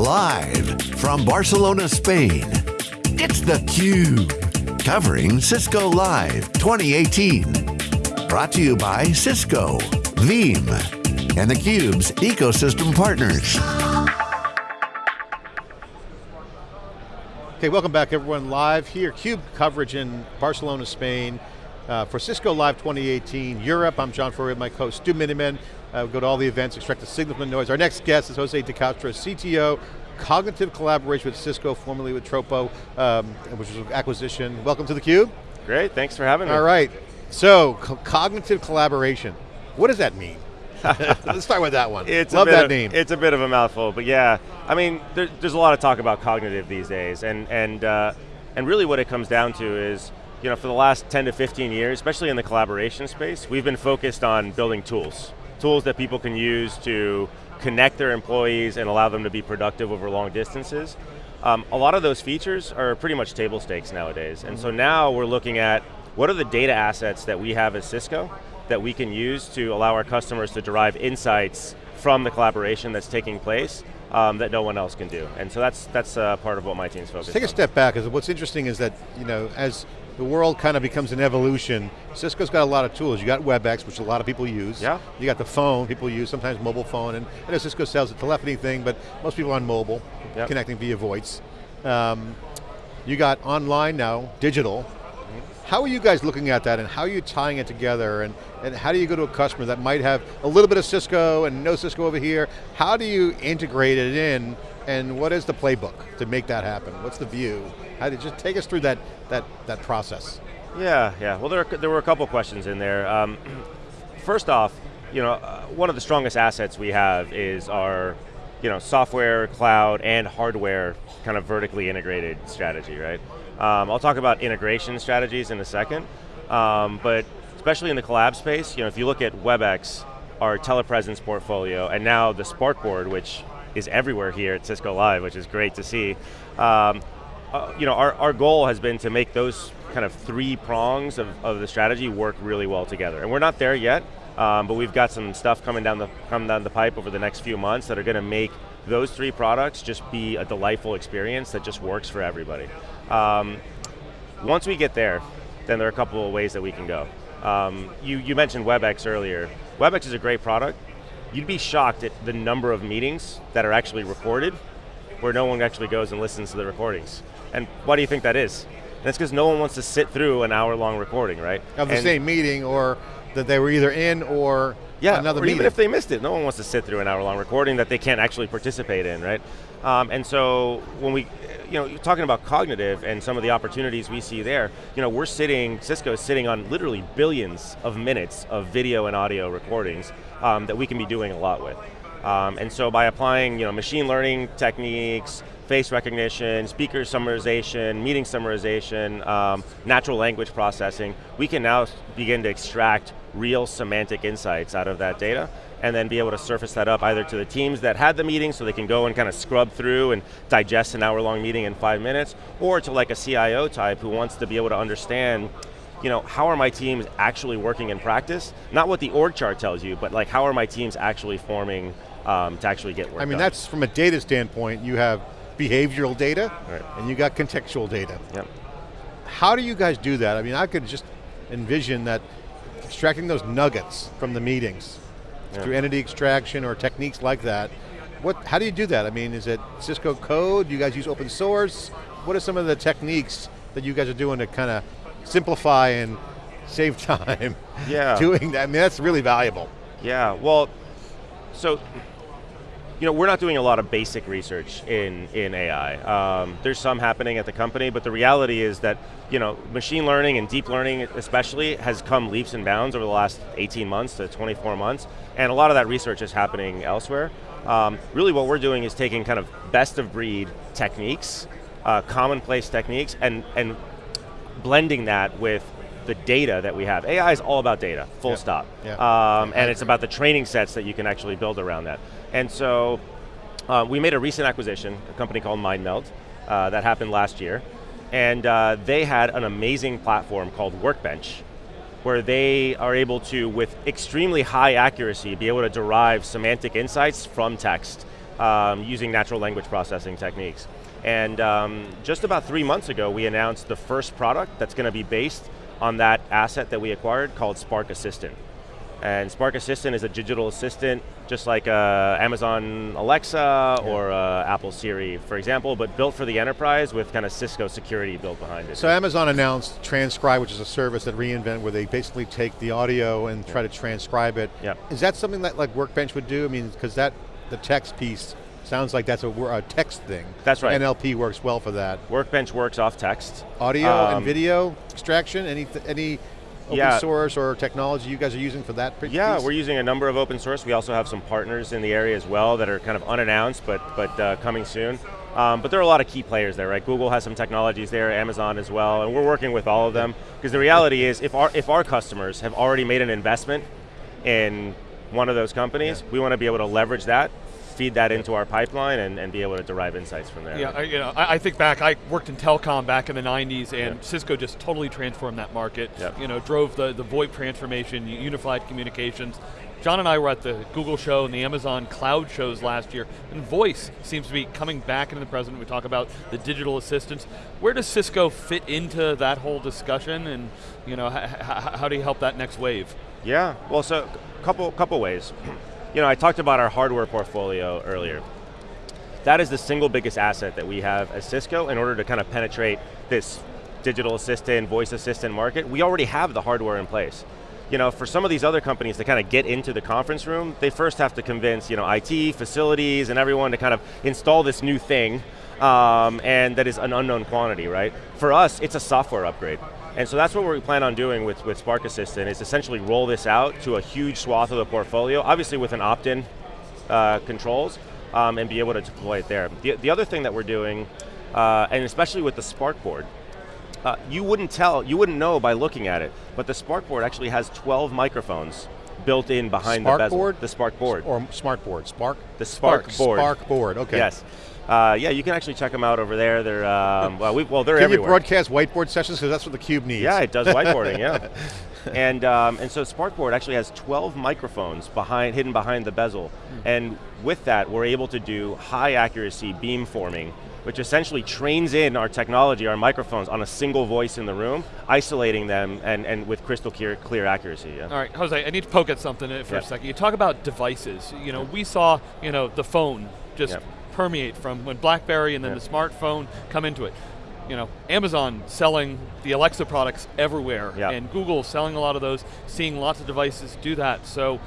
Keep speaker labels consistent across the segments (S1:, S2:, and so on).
S1: Live from Barcelona, Spain, it's theCUBE. Covering Cisco Live 2018. Brought to you by Cisco, Veeam, and theCUBE's ecosystem partners.
S2: Okay, welcome back everyone, live here, CUBE coverage in Barcelona, Spain, uh, for Cisco Live 2018 Europe. I'm John Furrier, my co Stu Miniman. Uh, we go to all the events, extract the signal from the noise. Our next guest is Jose de Castro, CTO, Cognitive Collaboration with Cisco, formerly with Tropo, um, which was an acquisition. Welcome to theCUBE.
S3: Great, thanks for having me.
S2: All right, so co cognitive collaboration, what does that mean? Let's start with that one.
S3: It's
S2: Love that
S3: of,
S2: name.
S3: It's a bit of a mouthful, but yeah. I mean, there, there's a lot of talk about cognitive these days, and and uh, and really what it comes down to is, you know, for the last 10 to 15 years, especially in the collaboration space, we've been focused on building tools, tools that people can use to connect their employees and allow them to be productive over long distances. Um, a lot of those features are pretty much table stakes nowadays, and so now we're looking at what are the data assets that we have as Cisco that we can use to allow our customers to derive insights from the collaboration that's taking place um, that no one else can do. And so that's that's uh, part of what my team's focused on.
S2: Take
S3: on.
S2: a step back, because what's interesting is that, you know, as the world kind of becomes an evolution, Cisco's got a lot of tools. You got WebEx, which a lot of people use.
S3: Yeah.
S2: You got the phone, people use, sometimes mobile phone, and I know Cisco sells a telephony thing, but most people are on mobile,
S3: Yep.
S2: connecting via voice. Um, you got online now, digital. How are you guys looking at that and how are you tying it together and, and how do you go to a customer that might have a little bit of Cisco and no Cisco over here? How do you integrate it in and what is the playbook to make that happen? What's the view? How did just take us through that, that, that process?
S3: Yeah, yeah. Well, there, there were a couple questions in there. Um, first off, you know, uh, one of the strongest assets we have is our, you know, software, cloud, and hardware kind of vertically integrated strategy, right? Um, I'll talk about integration strategies in a second, um, but especially in the collab space, you know, if you look at WebEx, our telepresence portfolio, and now the SparkBoard, which is everywhere here at Cisco Live, which is great to see. Um, uh, you know, our, our goal has been to make those kind of three prongs of, of the strategy work really well together. And we're not there yet, um, but we've got some stuff coming down the coming down the pipe over the next few months that are going to make those three products just be a delightful experience that just works for everybody. Um, once we get there, then there are a couple of ways that we can go. Um, you, you mentioned WebEx earlier. WebEx is a great product. You'd be shocked at the number of meetings that are actually recorded where no one actually goes and listens to the recordings. And why do you think that is? And it's because no one wants to sit through an hour long recording, right?
S2: Of the
S3: And-
S2: same meeting or that they were either in or
S3: yeah,
S2: another
S3: or
S2: meeting.
S3: even if they missed it, no one wants to sit through an hour long recording that they can't actually participate in, right? Um, and so when we, you know, talking about cognitive and some of the opportunities we see there, you know, we're sitting, Cisco is sitting on literally billions of minutes of video and audio recordings um, that we can be doing a lot with. Um, and so by applying, you know, machine learning techniques, face recognition, speaker summarization, meeting summarization, um, natural language processing, we can now begin to extract real semantic insights out of that data and then be able to surface that up either to the teams that had the meeting so they can go and kind of scrub through and digest an hour long meeting in five minutes, or to like a CIO type who wants to be able to understand you know, how are my teams actually working in practice? Not what the org chart tells you, but like how are my teams actually forming um, to actually get work
S2: I mean,
S3: done.
S2: that's from a data standpoint, you have behavioral data
S3: Right.
S2: and you got contextual data.
S3: Yep.
S2: How do you guys do that? I mean, I could just envision that extracting those nuggets from the meetings
S3: Yeah.
S2: through entity extraction or techniques like that. What, how do you do that? I mean, is it Cisco code? Do you guys use open source? What are some of the techniques that you guys are doing to kind of simplify and save time
S3: Yeah.
S2: doing that? I mean, that's really valuable.
S3: Yeah, well, so, you know, we're not doing a lot of basic research in, in AI. Um, there's some happening at the company, but the reality is that, you know, machine learning and deep learning especially has come leaps and bounds over the last 18 months to 24 months, and a lot of that research is happening elsewhere. Um, really what we're doing is taking kind of best of breed techniques, uh, commonplace techniques, and, and blending that with the data that we have. AI is all about data, full
S2: Yeah.
S3: stop.
S2: Yeah.
S3: Um, and it's about the training sets that you can actually build around that. And so uh, we made a recent acquisition, a company called MindMeld, uh, that happened last year. And uh, they had an amazing platform called Workbench, where they are able to, with extremely high accuracy, be able to derive semantic insights from text. um, using natural language processing techniques. And um, just about three months ago, we announced the first product that's going to be based on that asset that we acquired called Spark Assistant. And Spark Assistant is a digital assistant, just like uh, Amazon Alexa yeah. or uh, Apple Siri, for example, but built for the enterprise with kind of Cisco security built behind it.
S2: So Amazon announced Transcribe, which is a service that reInvent where they basically take the audio and try to transcribe it.
S3: Yeah.
S2: Is that something that like Workbench would do? I mean, because that, the text piece Sounds like that's a, a, text thing.
S3: That's right.
S2: NLP works well for that.
S3: Workbench works off text.
S2: Audio um, and video extraction, any, any open
S3: yeah.
S2: source or technology you guys are using for that
S3: Yeah, we're using a number of open source. We also have some partners in the area as well that are kind of unannounced, but, but uh, coming soon. Um, but there are a lot of key players there, right? Google has some technologies there, Amazon as well, and we're working with all of them. Because the reality is, if our, if our customers have already made an investment in one of those companies, yeah. we want to be able to leverage that feed that into our pipeline and, and be able to derive insights from there.
S4: Yeah, I, you know, I, I, think back, I worked in telecom back in the 90s and yeah. Cisco just totally transformed that market.
S3: Yep.
S4: You know, drove the, the VoIP transformation, unified communications. John and I were at the Google show and the Amazon cloud shows last year, and voice seems to be coming back into the present. We talk about the digital assistants. Where does Cisco fit into that whole discussion, and you know, how do you help that next wave?
S3: Yeah, well, so couple couple ways. You know, I talked about our hardware portfolio earlier. That is the single biggest asset that we have as Cisco in order to kind of penetrate this digital assistant, voice assistant market. We already have the hardware in place. You know, for some of these other companies to kind of get into the conference room, they first have to convince, you know, IT, facilities, and everyone to kind of install this new thing, um, and that is an unknown quantity, right? For us, it's a software upgrade. And so that's what we plan on doing with, with Spark Assistant, is essentially roll this out to a huge swath of the portfolio, obviously with an opt-in uh, controls, um, and be able to deploy it there. The, the other thing that we're doing, uh, and especially with the Spark board, uh, you wouldn't tell, you wouldn't know by looking at it, but the Spark board actually has 12 microphones built in behind
S2: Spark
S3: the bezel.
S2: Board?
S3: The Spark board.
S2: Or Smart board, Spark?
S3: The Spark,
S2: Spark
S3: board.
S2: Spark board, okay.
S3: Yes. Uh, yeah, you can actually check them out over there. They're um, well, we, well, they're
S2: can
S3: everywhere.
S2: you broadcast whiteboard sessions because that's what the cube needs?
S3: Yeah, it does whiteboarding. yeah, and um, and so SparkBoard actually has 12 microphones behind, hidden behind the bezel, mm. and with that, we're able to do high accuracy beam forming, which essentially trains in our technology, our microphones, on a single voice in the room, isolating them and, and with crystal clear, clear accuracy. Yeah.
S4: All right, Jose, I need to poke at something for yeah. a second. You talk about devices. You know, we saw, you know, the phone just permeate from when BlackBerry and then the smartphone come into it. You know, Amazon selling the Alexa products everywhere, and Google selling a lot of those, seeing lots of devices do that. So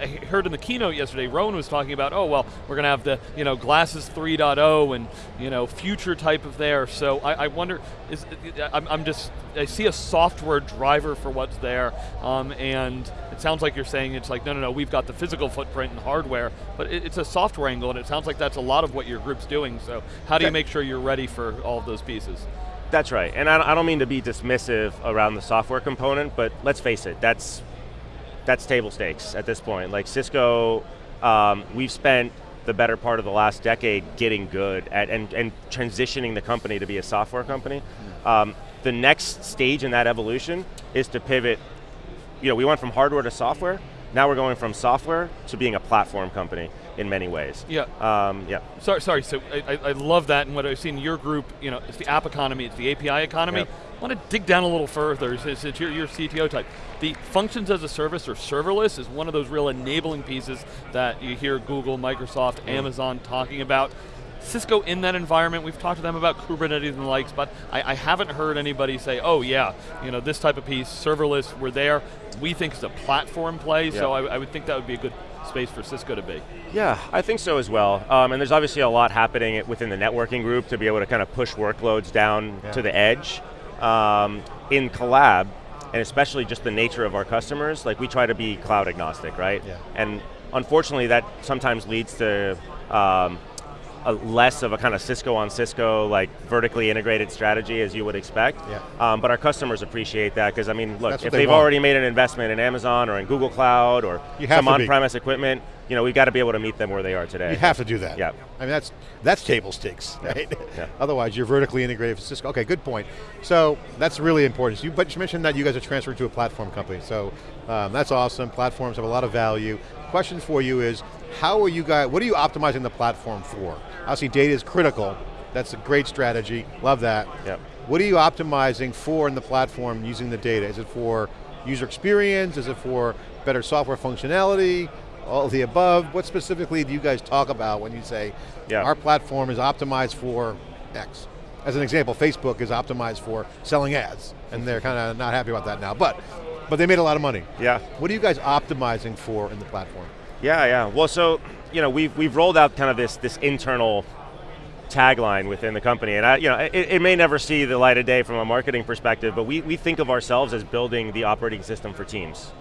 S4: I heard in the keynote yesterday, Rowan was talking about, oh well, we're going to have the you know glasses 3.0 and you know future type of there. So I, I wonder, is I'm, I'm, just I see a software driver for what's there, um, and it sounds like you're saying it's like no no no we've got the physical footprint and hardware, but it, it's a software angle, and it sounds like that's a lot of what your group's doing. So how do you make sure you're ready for all of those pieces?
S3: That's right, and I don't mean to be dismissive around the software component, but let's face it, that's that's table stakes at this point. Like Cisco, um, we've spent the better part of the last decade getting good at and, and transitioning the company to be a software company. Um, the next stage in that evolution is to pivot. You know, we went from hardware to software. Now we're going from software to being a platform company in many ways.
S4: Yeah.
S3: Um, yeah.
S4: Sorry, sorry. So I, I, love that, and what I've seen in your group, you know, it's the app economy, it's the API economy. Yep. I want to dig down a little further, since you're your CTO type. The functions as a service or serverless is one of those real enabling pieces that you hear Google, Microsoft, mm. Amazon talking about. Cisco in that environment, we've talked to them about Kubernetes and the likes, but I, I, haven't heard anybody say, oh yeah, you know, this type of piece, serverless, we're there. We think it's a platform play, so I, I would think that would be a good space for Cisco to be.
S3: Yeah, I think so as well. Um, and there's obviously a lot happening within the networking group to be able to kind of push workloads down yeah. to the edge. Um, in collab, and especially just the nature of our customers, like we try to be cloud agnostic, right?
S2: Yeah.
S3: And unfortunately that sometimes leads to um, a less of a kind of Cisco on Cisco, like vertically integrated strategy as you would expect.
S2: Yeah.
S3: Um, but our customers appreciate that because I mean, look, if they they've want. already made an investment in Amazon or in Google Cloud or some on-premise equipment, you know, we've got to be able to meet them where they are today.
S2: You have to do that.
S3: Yeah.
S2: I mean, that's that's table stakes, right?
S3: Yeah.
S2: Otherwise, you're vertically integrated with Cisco. Okay, good point. So that's really important. You, but you mentioned that you guys are transferring to a platform company. So um, that's awesome. Platforms have a lot of value. Question for you is, how are you guys, what are you optimizing the platform for? Obviously data is critical, that's a great strategy, love that.
S3: Yep.
S2: What are you optimizing for in the platform using the data? Is it for user experience? Is it for better software functionality? All of the above? What specifically do you guys talk about when you say,
S3: Yeah.
S2: our platform is optimized for X? As an example, Facebook is optimized for selling ads, and they're kind of not happy about that now, but, but they made a lot of money.
S3: Yeah.
S2: What are you guys optimizing for in the platform?
S3: Yeah, yeah. Well, so you know, we've we've rolled out kind of this this internal tagline within the company, and I, you know, it, it may never see the light of day from a marketing perspective, but we we think of ourselves as building the operating system for teams.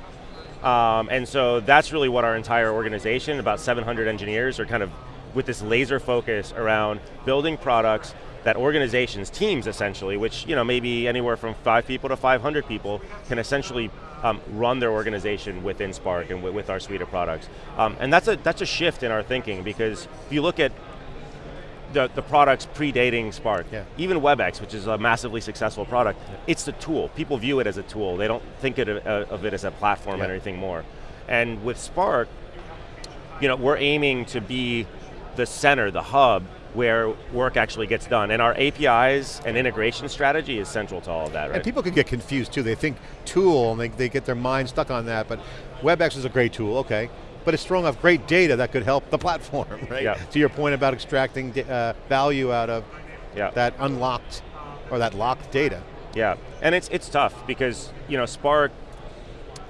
S3: Um, and so that's really what our entire organization, about 700 engineers, are kind of with this laser focus around building products that organizations, teams essentially, which you know maybe anywhere from five people to 500 people, can essentially um, run their organization within Spark and with our suite of products. Um, and that's a that's a shift in our thinking because if you look at the, the products predating Spark.
S2: Yeah.
S3: Even WebEx, which is a massively successful product, it's the tool. People view it as a tool. They don't think it, uh, of it as a platform
S2: Yeah.
S3: and anything more. And with Spark, you know, we're aiming to be the center, the hub, where work actually gets done. And our APIs and integration strategy is central to all of that, right?
S2: And people can get confused too. They think tool and they, they get their mind stuck on that, but WebEx is a great tool, okay. But it's throwing off great data that could help the platform, right?
S3: Yeah.
S2: To your point about extracting uh, value out of
S3: Yeah.
S2: that unlocked, or that locked data.
S3: Yeah, and it's it's tough because you know Spark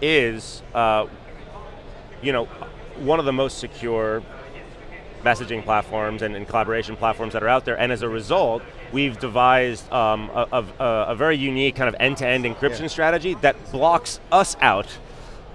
S3: is uh, you know one of the most secure messaging platforms and, and collaboration platforms that are out there, and as a result, we've devised um, a, a, a very unique kind of end-to-end encryption
S2: Yeah.
S3: strategy that blocks us out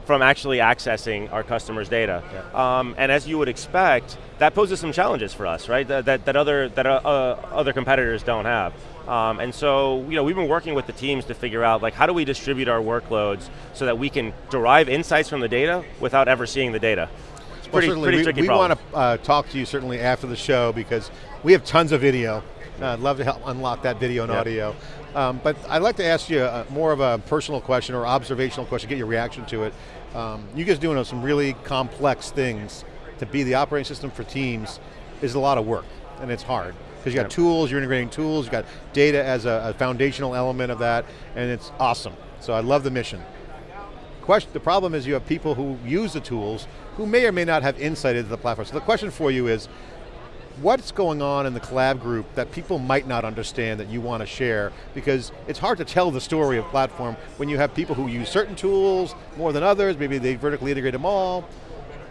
S3: from actually accessing our customers' data. Um, and as you would expect, that poses some challenges for us, right? That, that, that other, that uh, uh, other competitors don't have. Um, and so, you know, we've been working with the teams to figure out, like, how do we distribute our workloads so that we can derive insights from the data without ever seeing the data? It's
S2: Well,
S3: pretty,
S2: certainly
S3: pretty
S2: we,
S3: tricky
S2: we
S3: problem.
S2: want to uh, talk to you certainly after the show because we have tons of video. Uh, I'd love to help unlock that video and
S3: Yeah.
S2: audio. Um, but I'd like to ask you a, more of a personal question or observational question, get your reaction to it. Um, you guys doing some really complex things to be the operating system for teams is a lot of work, and it's hard. Because you got
S3: Yep.
S2: tools, you're integrating tools, you got data as a, a foundational element of that, and it's awesome. So I love the mission. Question, the problem is you have people who use the tools who may or may not have insight into the platform. So the question for you is, what's going on in the collab group that people might not understand that you want to share? Because it's hard to tell the story of platform when you have people who use certain tools more than others, maybe they vertically integrate them all.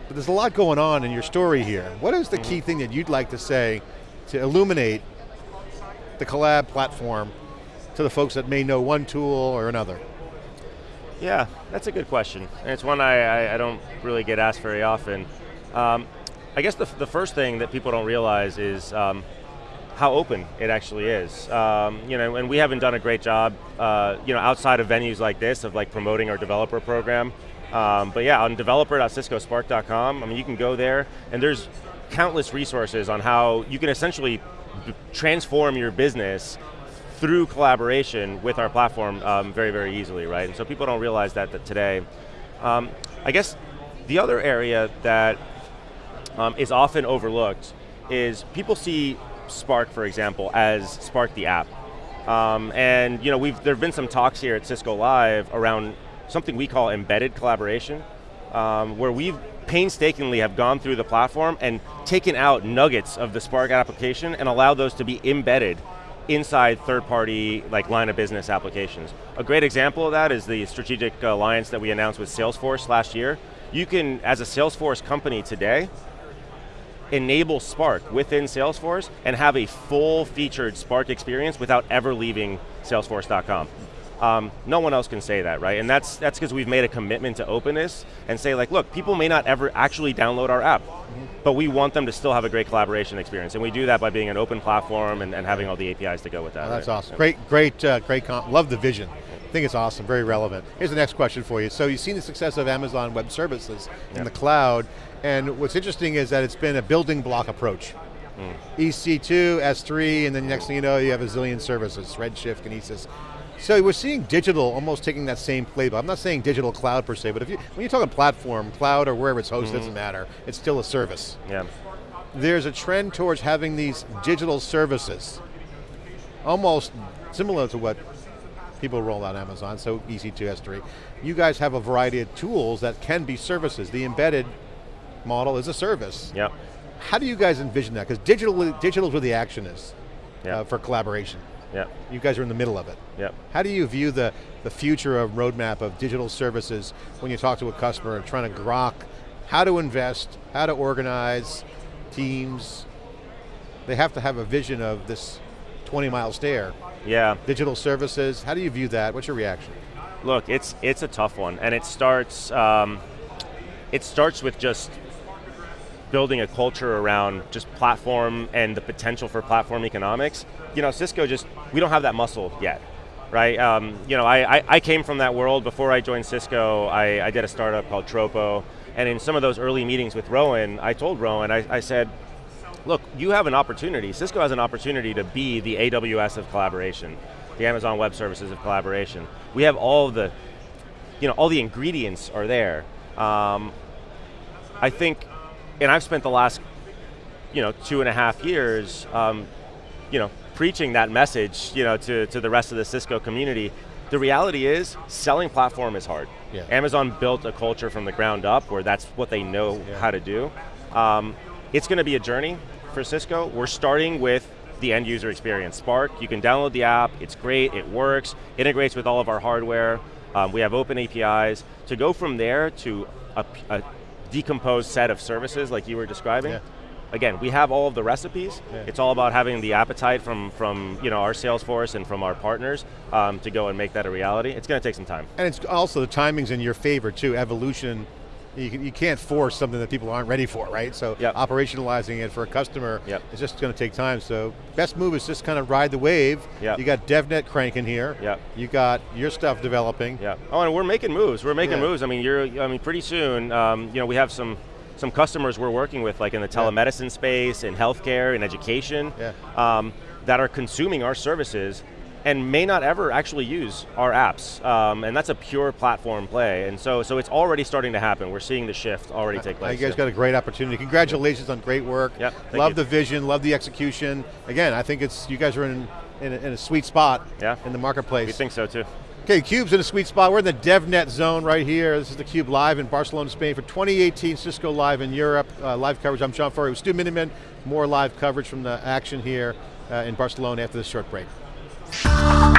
S2: But there's a lot going on in your story here. What is the key thing that you'd like to say to illuminate the collab platform to the folks that may know one tool or another?
S3: Yeah, that's a good question. And it's one I, I, I don't really get asked very often. Um, I guess the, the first thing that people don't realize is um, how open it actually is. Um, you know, and we haven't done a great job, uh, you know, outside of venues like this of like promoting our developer program. Um, but yeah, on developer.ciscospark.com, I mean, you can go there and there's countless resources on how you can essentially transform your business through collaboration with our platform um, very, very easily, right? And so people don't realize that, that today. Um, I guess the other area that um, is often overlooked is people see Spark, for example, as Spark the app. Um, and you know, we've, there have been some talks here at Cisco Live around something we call embedded collaboration, um, where we've painstakingly have gone through the platform and taken out nuggets of the Spark application and allowed those to be embedded inside third-party like line of business applications. A great example of that is the strategic alliance that we announced with Salesforce last year. You can, as a Salesforce company today, enable Spark within Salesforce and have a full featured Spark experience without ever leaving salesforce.com. Um, no one else can say that, right? And that's that's because we've made a commitment to openness and say like, look, people may not ever actually download our app, but we want them to still have a great collaboration experience. And we do that by being an open platform and, and having all the APIs to go with that.
S2: Oh, that's
S3: right?
S2: awesome. Great, great, uh, great. Comp. Love the vision. I think it's awesome. Very relevant. Here's the next question for you. So you've seen the success of Amazon Web Services in
S3: Yeah.
S2: the cloud, and what's interesting is that it's been a building block approach.
S3: Hmm.
S2: EC2, S3, and then next thing you know, you have a zillion services, Redshift, Kinesis. So we're seeing digital almost taking that same playbook. I'm not saying digital cloud per se, but if you, when you're talking platform, cloud or wherever it's hosted, mm -hmm. doesn't matter. It's still a service.
S3: Yeah.
S2: There's a trend towards having these digital services, almost similar to what people roll out Amazon, so EC2, S3. You guys have a variety of tools that can be services. The embedded model is a service.
S3: Yep.
S2: How do you guys envision that? Because digital, digital is where the action is
S3: yep. uh,
S2: for collaboration.
S3: Yep.
S2: You guys are in the middle of it.
S3: Yep.
S2: How do you view the, the future of roadmap of digital services when you talk to a customer and trying to grok how to invest, how to organize teams? They have to have a vision of this 20 mile stare.
S3: Yeah.
S2: Digital services, how do you view that? What's your reaction?
S3: Look, it's, it's a tough one, and it starts, um, it starts with just building a culture around just platform and the potential for platform economics. You know, Cisco just, we don't have that muscle yet, right? Um, you know, I, I, I, came from that world. Before I joined Cisco, I, I, did a startup called Tropo, and in some of those early meetings with Rowan, I told Rowan, I, I said, look, you have an opportunity, Cisco has an opportunity to be the AWS of collaboration, the Amazon Web Services of collaboration. We have all the, you know, all the ingredients are there. Um, I think and I've spent the last, you know, two and a half years, um, you know, preaching that message, you know, to, to the rest of the Cisco community. The reality is, selling platform is hard.
S2: Yeah.
S3: Amazon built a culture from the ground up where that's what they know yeah. how to do. Um, it's going to be a journey for Cisco. We're starting with the end user experience. Spark, you can download the app, it's great, it works, integrates with all of our hardware, um, we have open APIs. To go from there to a, a decomposed set of services like you were describing.
S2: Yeah.
S3: Again, we have all of the recipes.
S2: Yeah.
S3: It's all about having the appetite from, from you know, our sales force and from our partners um, to go and make that a reality. It's going to take some time.
S2: And it's also the timing's in your favor too, evolution you, you can't force something that people aren't ready for, right? So
S3: yep.
S2: operationalizing it for a customer
S3: yep.
S2: is just going to take time. So best move is just kind of ride the wave.
S3: Yep.
S2: You got DevNet cranking here.
S3: Yep.
S2: You got your stuff developing.
S3: Yeah. Oh, and we're making moves. We're making yeah. moves. I mean, you're. I mean, pretty soon, um, you know, we have some some customers we're working with, like in the telemedicine yeah. space, in healthcare, in education,
S2: yeah.
S3: um, that are consuming our services and may not ever actually use our apps. Um, and that's a pure platform play. And so, so it's already starting to happen. We're seeing the shift already take place.
S2: You guys got a great opportunity. Congratulations on great work.
S3: Yep,
S2: love
S3: you.
S2: the vision, love the execution. Again, I think it's you guys are in, in, a, in a sweet spot
S3: yeah.
S2: in the marketplace.
S3: We think so too.
S2: Okay, Cube's in a sweet spot. We're in the DevNet zone right here. This is the Cube live in Barcelona, Spain for 2018 Cisco Live in Europe. Uh, live coverage, I'm John Furrier with Stu Miniman. More live coverage from the action here uh, in Barcelona after this short break. Oh.